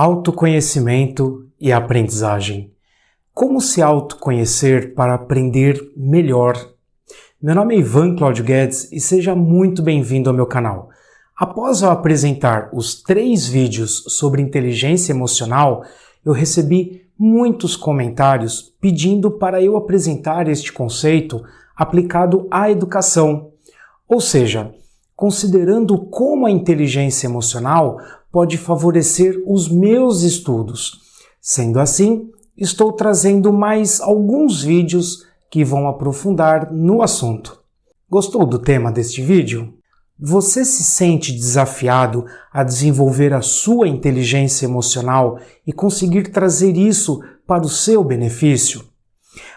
Autoconhecimento e aprendizagem. Como se autoconhecer para aprender melhor? Meu nome é Ivan Claudio Guedes e seja muito bem-vindo ao meu canal. Após eu apresentar os três vídeos sobre inteligência emocional, eu recebi muitos comentários pedindo para eu apresentar este conceito aplicado à educação, ou seja, considerando como a inteligência emocional pode favorecer os meus estudos. Sendo assim, estou trazendo mais alguns vídeos que vão aprofundar no assunto. Gostou do tema deste vídeo? Você se sente desafiado a desenvolver a sua inteligência emocional e conseguir trazer isso para o seu benefício?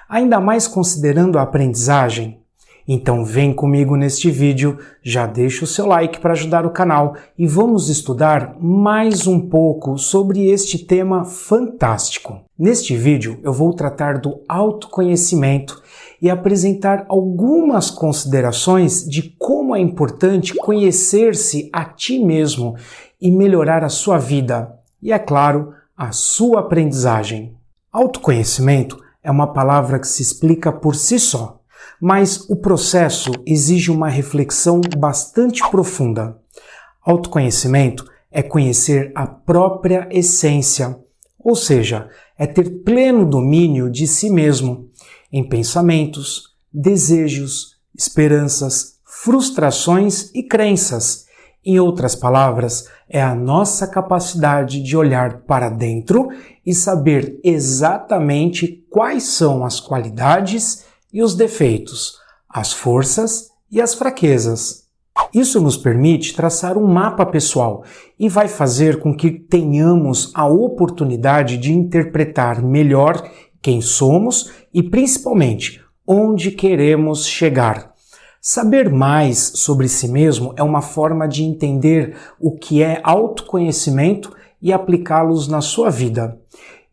Ainda mais considerando a aprendizagem? Então vem comigo neste vídeo, já deixa o seu like para ajudar o canal e vamos estudar mais um pouco sobre este tema fantástico. Neste vídeo eu vou tratar do autoconhecimento e apresentar algumas considerações de como é importante conhecer-se a ti mesmo e melhorar a sua vida e, é claro, a sua aprendizagem. Autoconhecimento é uma palavra que se explica por si só mas o processo exige uma reflexão bastante profunda. Autoconhecimento é conhecer a própria essência, ou seja, é ter pleno domínio de si mesmo em pensamentos, desejos, esperanças, frustrações e crenças. Em outras palavras, é a nossa capacidade de olhar para dentro e saber exatamente quais são as qualidades e os defeitos, as forças e as fraquezas. Isso nos permite traçar um mapa pessoal e vai fazer com que tenhamos a oportunidade de interpretar melhor quem somos e principalmente onde queremos chegar. Saber mais sobre si mesmo é uma forma de entender o que é autoconhecimento e aplicá-los na sua vida.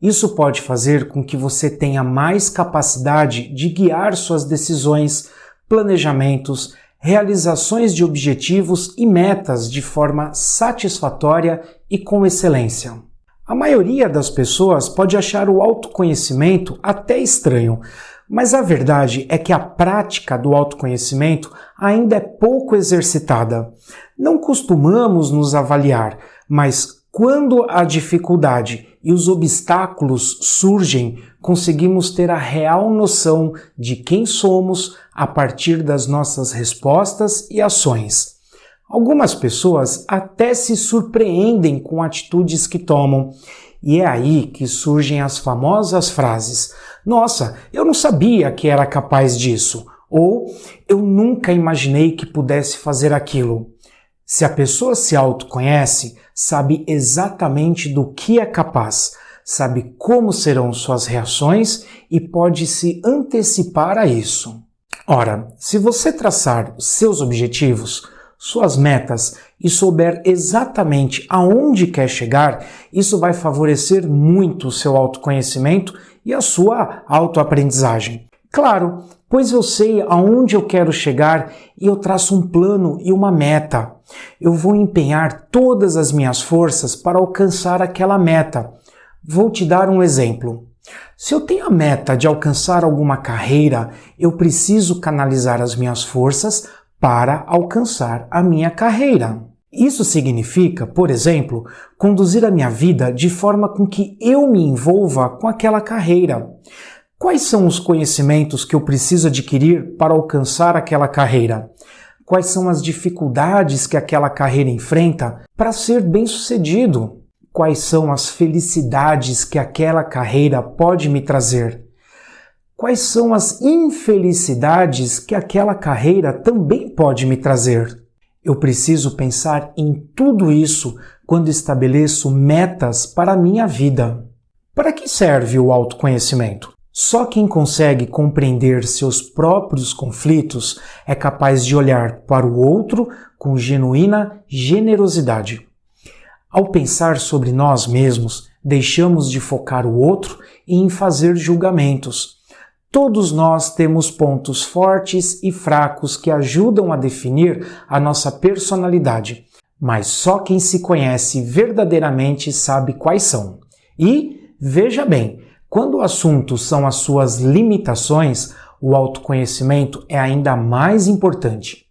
Isso pode fazer com que você tenha mais capacidade de guiar suas decisões, planejamentos, realizações de objetivos e metas de forma satisfatória e com excelência. A maioria das pessoas pode achar o autoconhecimento até estranho, mas a verdade é que a prática do autoconhecimento ainda é pouco exercitada. Não costumamos nos avaliar, mas quando a dificuldade e os obstáculos surgem, conseguimos ter a real noção de quem somos a partir das nossas respostas e ações. Algumas pessoas até se surpreendem com atitudes que tomam, e é aí que surgem as famosas frases: Nossa, eu não sabia que era capaz disso, ou Eu nunca imaginei que pudesse fazer aquilo. Se a pessoa se autoconhece, sabe exatamente do que é capaz, sabe como serão suas reações e pode se antecipar a isso. Ora, se você traçar seus objetivos, suas metas e souber exatamente aonde quer chegar, isso vai favorecer muito o seu autoconhecimento e a sua autoaprendizagem. Claro, pois eu sei aonde eu quero chegar e eu traço um plano e uma meta. Eu vou empenhar todas as minhas forças para alcançar aquela meta. Vou te dar um exemplo. Se eu tenho a meta de alcançar alguma carreira, eu preciso canalizar as minhas forças para alcançar a minha carreira. Isso significa, por exemplo, conduzir a minha vida de forma com que eu me envolva com aquela carreira. Quais são os conhecimentos que eu preciso adquirir para alcançar aquela carreira? Quais são as dificuldades que aquela carreira enfrenta para ser bem-sucedido? Quais são as felicidades que aquela carreira pode me trazer? Quais são as infelicidades que aquela carreira também pode me trazer? Eu preciso pensar em tudo isso quando estabeleço metas para a minha vida. Para que serve o autoconhecimento? Só quem consegue compreender seus próprios conflitos é capaz de olhar para o outro com genuína generosidade. Ao pensar sobre nós mesmos, deixamos de focar o outro em fazer julgamentos. Todos nós temos pontos fortes e fracos que ajudam a definir a nossa personalidade. mas só quem se conhece verdadeiramente sabe quais são. E, veja bem, quando o assunto são as suas limitações, o autoconhecimento é ainda mais importante.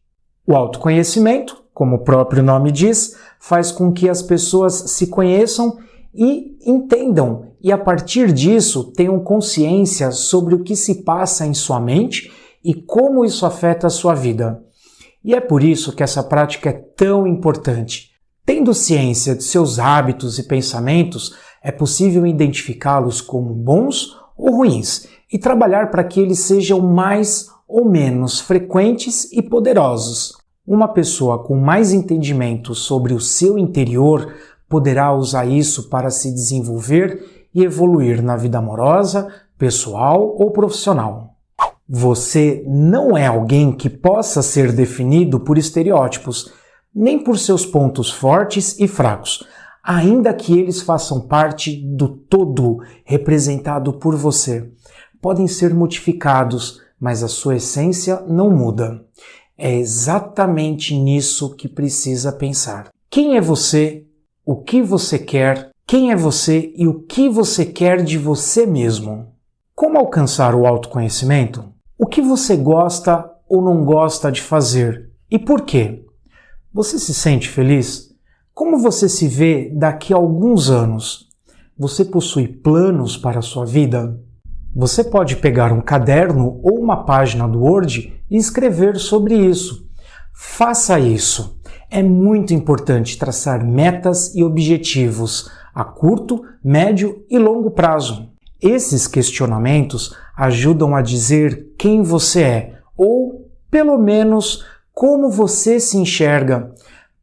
O autoconhecimento, como o próprio nome diz, faz com que as pessoas se conheçam e entendam, e a partir disso tenham consciência sobre o que se passa em sua mente e como isso afeta a sua vida. E é por isso que essa prática é tão importante. Tendo ciência de seus hábitos e pensamentos, é possível identificá-los como bons ou ruins e trabalhar para que eles sejam mais ou menos frequentes e poderosos. Uma pessoa com mais entendimento sobre o seu interior poderá usar isso para se desenvolver e evoluir na vida amorosa, pessoal ou profissional. Você não é alguém que possa ser definido por estereótipos, nem por seus pontos fortes e fracos, ainda que eles façam parte do todo representado por você. Podem ser modificados, mas a sua essência não muda. É exatamente nisso que precisa pensar. Quem é você? O que você quer? Quem é você e o que você quer de você mesmo? Como alcançar o autoconhecimento? O que você gosta ou não gosta de fazer e por quê? Você se sente feliz? Como você se vê daqui a alguns anos? Você possui planos para a sua vida? Você pode pegar um caderno ou uma página do Word e escrever sobre isso. Faça isso. É muito importante traçar metas e objetivos a curto, médio e longo prazo. Esses questionamentos ajudam a dizer quem você é ou, pelo menos, como você se enxerga.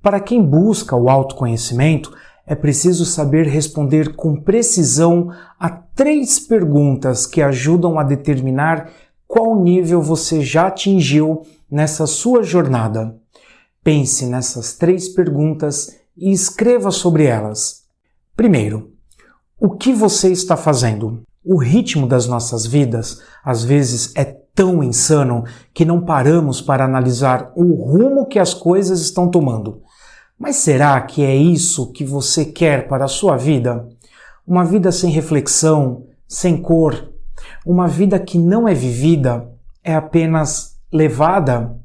Para quem busca o autoconhecimento, é preciso saber responder com precisão a três perguntas que ajudam a determinar qual nível você já atingiu nessa sua jornada. Pense nessas três perguntas e escreva sobre elas. Primeiro, o que você está fazendo? O ritmo das nossas vidas às vezes é tão insano que não paramos para analisar o rumo que as coisas estão tomando. Mas será que é isso que você quer para a sua vida? Uma vida sem reflexão, sem cor, uma vida que não é vivida, é apenas levada?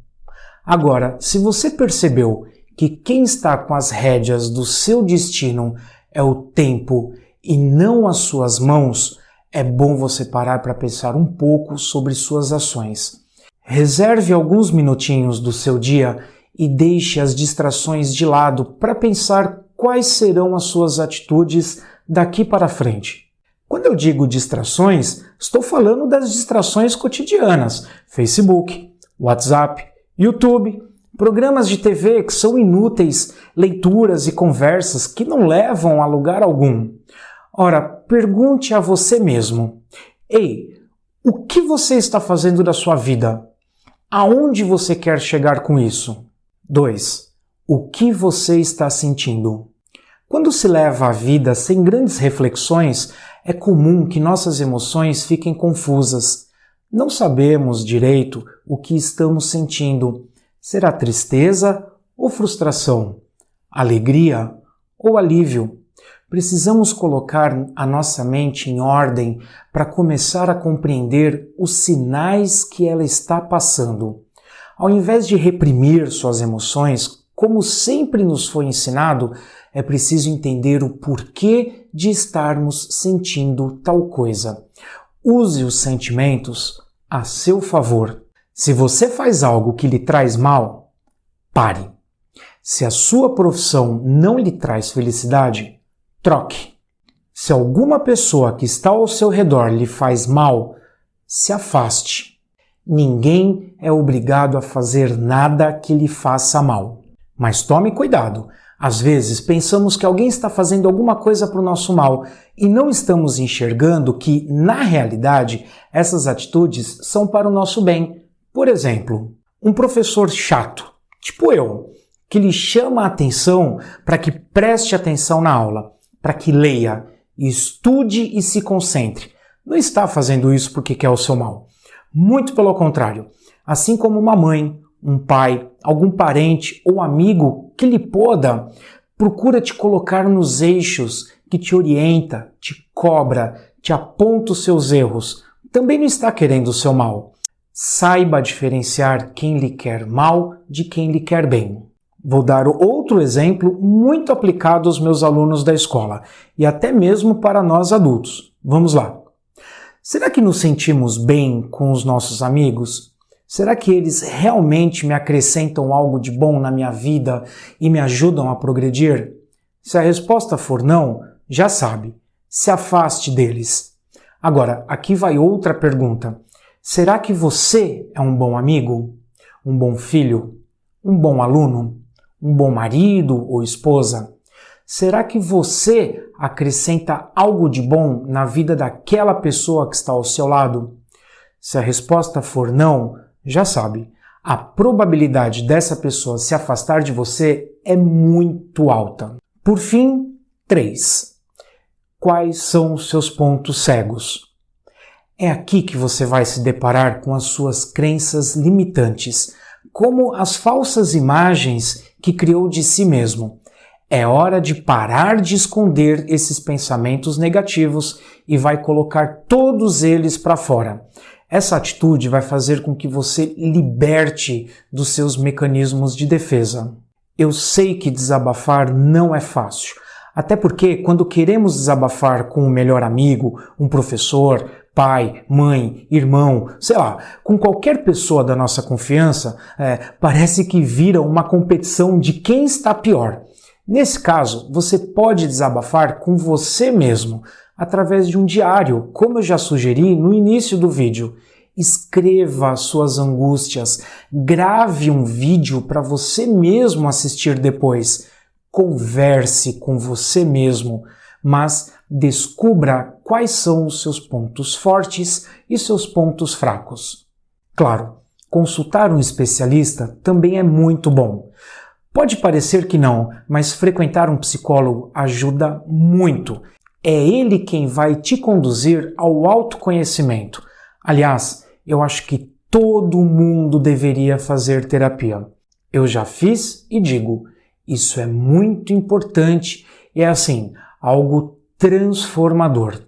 Agora, se você percebeu que quem está com as rédeas do seu destino é o tempo e não as suas mãos, é bom você parar para pensar um pouco sobre suas ações. Reserve alguns minutinhos do seu dia e deixe as distrações de lado para pensar quais serão as suas atitudes daqui para frente. Quando eu digo distrações, estou falando das distrações cotidianas: Facebook, WhatsApp, YouTube, programas de TV que são inúteis, leituras e conversas que não levam a lugar algum. Ora, pergunte a você mesmo: Ei, o que você está fazendo da sua vida? Aonde você quer chegar com isso? 2. O que você está sentindo? Quando se leva a vida sem grandes reflexões, é comum que nossas emoções fiquem confusas. Não sabemos direito o que estamos sentindo. Será tristeza ou frustração? Alegria ou alívio? Precisamos colocar a nossa mente em ordem para começar a compreender os sinais que ela está passando. Ao invés de reprimir suas emoções, como sempre nos foi ensinado, é preciso entender o porquê de estarmos sentindo tal coisa. Use os sentimentos a seu favor. Se você faz algo que lhe traz mal, pare. Se a sua profissão não lhe traz felicidade, troque. Se alguma pessoa que está ao seu redor lhe faz mal, se afaste. Ninguém é obrigado a fazer nada que lhe faça mal. Mas tome cuidado. Às vezes pensamos que alguém está fazendo alguma coisa para o nosso mal e não estamos enxergando que, na realidade, essas atitudes são para o nosso bem. Por exemplo, um professor chato, tipo eu, que lhe chama a atenção para que preste atenção na aula, para que leia, estude e se concentre. Não está fazendo isso porque quer o seu mal. Muito pelo contrário. Assim como uma mãe um pai, algum parente ou amigo que lhe poda, procura te colocar nos eixos, que te orienta, te cobra, te aponta os seus erros, também não está querendo o seu mal. Saiba diferenciar quem lhe quer mal de quem lhe quer bem. Vou dar outro exemplo muito aplicado aos meus alunos da escola e até mesmo para nós adultos. Vamos lá. Será que nos sentimos bem com os nossos amigos? Será que eles realmente me acrescentam algo de bom na minha vida e me ajudam a progredir? Se a resposta for não, já sabe, se afaste deles. Agora, aqui vai outra pergunta. Será que você é um bom amigo? Um bom filho? Um bom aluno? um bom marido ou esposa? Será que você acrescenta algo de bom na vida daquela pessoa que está ao seu lado? Se a resposta for não, já sabe, a probabilidade dessa pessoa se afastar de você é muito alta. Por fim, 3. Quais são os seus pontos cegos? É aqui que você vai se deparar com as suas crenças limitantes, como as falsas imagens que criou de si mesmo. É hora de parar de esconder esses pensamentos negativos e vai colocar todos eles para fora. Essa atitude vai fazer com que você liberte dos seus mecanismos de defesa. Eu sei que desabafar não é fácil, até porque quando queremos desabafar com um melhor amigo, um professor, pai, mãe, irmão, sei lá, com qualquer pessoa da nossa confiança, é, parece que vira uma competição de quem está pior. Nesse caso, você pode desabafar com você mesmo, através de um diário, como eu já sugeri no início do vídeo. Escreva suas angústias, grave um vídeo para você mesmo assistir depois. Converse com você mesmo mas descubra quais são os seus pontos fortes e seus pontos fracos. Claro, consultar um especialista também é muito bom. Pode parecer que não, mas frequentar um psicólogo ajuda muito. É ele quem vai te conduzir ao autoconhecimento. Aliás, eu acho que todo mundo deveria fazer terapia. Eu já fiz e digo, isso é muito importante. É assim, algo transformador.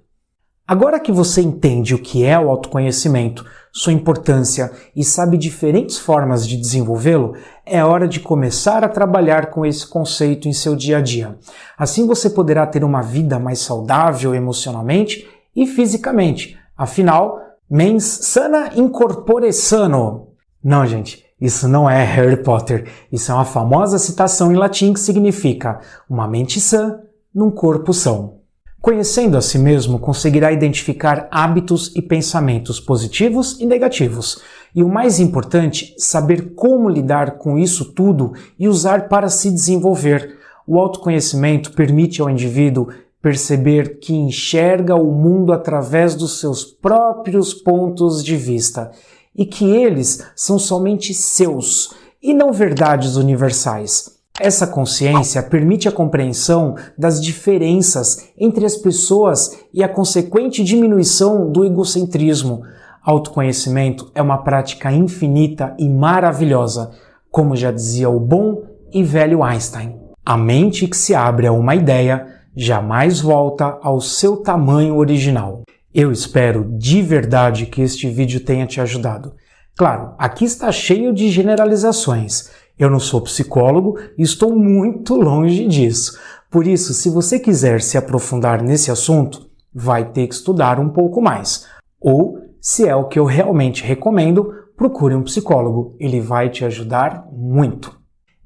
Agora que você entende o que é o autoconhecimento, sua importância e sabe diferentes formas de desenvolvê-lo, é hora de começar a trabalhar com esse conceito em seu dia a dia. Assim você poderá ter uma vida mais saudável emocionalmente e fisicamente. Afinal, mens sana incorpore sano. Não, gente, isso não é Harry Potter. Isso é uma famosa citação em latim que significa uma mente sã num corpo são. Conhecendo a si mesmo, conseguirá identificar hábitos e pensamentos positivos e negativos, e o mais importante, saber como lidar com isso tudo e usar para se desenvolver. O autoconhecimento permite ao indivíduo perceber que enxerga o mundo através dos seus próprios pontos de vista e que eles são somente seus e não verdades universais. Essa consciência permite a compreensão das diferenças entre as pessoas e a consequente diminuição do egocentrismo. Autoconhecimento é uma prática infinita e maravilhosa, como já dizia o bom e velho Einstein. A mente que se abre a uma ideia jamais volta ao seu tamanho original. Eu espero de verdade que este vídeo tenha te ajudado. Claro, aqui está cheio de generalizações. Eu não sou psicólogo e estou muito longe disso. Por isso, se você quiser se aprofundar nesse assunto, vai ter que estudar um pouco mais. Ou, se é o que eu realmente recomendo, procure um psicólogo. Ele vai te ajudar muito.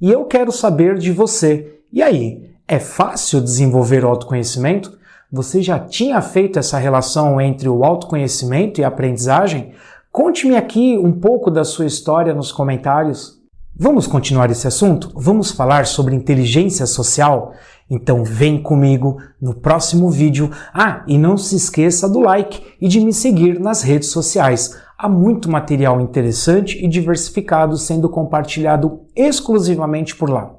E eu quero saber de você. E aí, é fácil desenvolver o autoconhecimento? Você já tinha feito essa relação entre o autoconhecimento e a aprendizagem? Conte-me aqui um pouco da sua história nos comentários. Vamos continuar esse assunto? Vamos falar sobre inteligência social? Então vem comigo no próximo vídeo. Ah, e não se esqueça do like e de me seguir nas redes sociais. Há muito material interessante e diversificado sendo compartilhado exclusivamente por lá.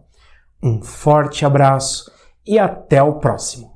Um forte abraço e até o próximo.